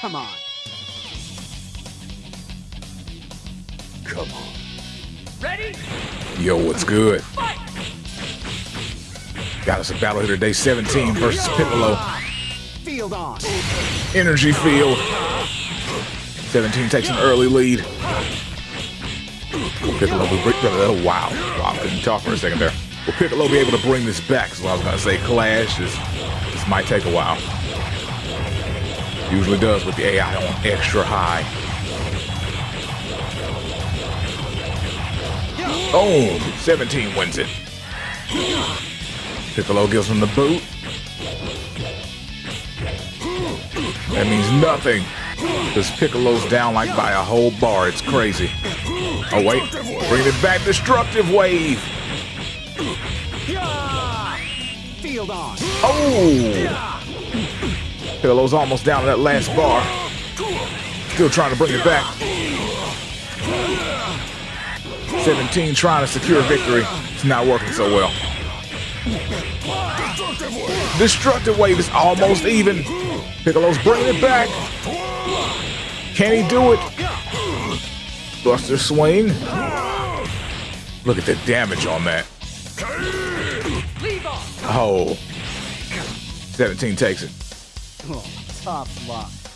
Come on. Come on. Ready? Yo, what's good? Got us a battle here today, 17 versus Piccolo. Field on. Energy field. 17 takes an early lead. Will Piccolo be bring, oh, wow. Wow, couldn't talk for a second there. Will Piccolo be able to bring this back? So I was gonna say Clash. This, this might take a while. Usually does with the AI on extra high. Boom! 17 wins it. Piccolo gives him the boot. That means nothing. Because Piccolo's down like by a whole bar. It's crazy. Oh, wait. Bring it back. Destructive wave. Field on. Oh! Piccolo's almost down to that last bar. Still trying to bring it back. 17 trying to secure victory. It's not working so well. Destructive wave is almost even. Piccolo's bringing it back. Can he do it? Buster swing. Look at the damage on that. Oh. 17 takes it. Oh, tough luck.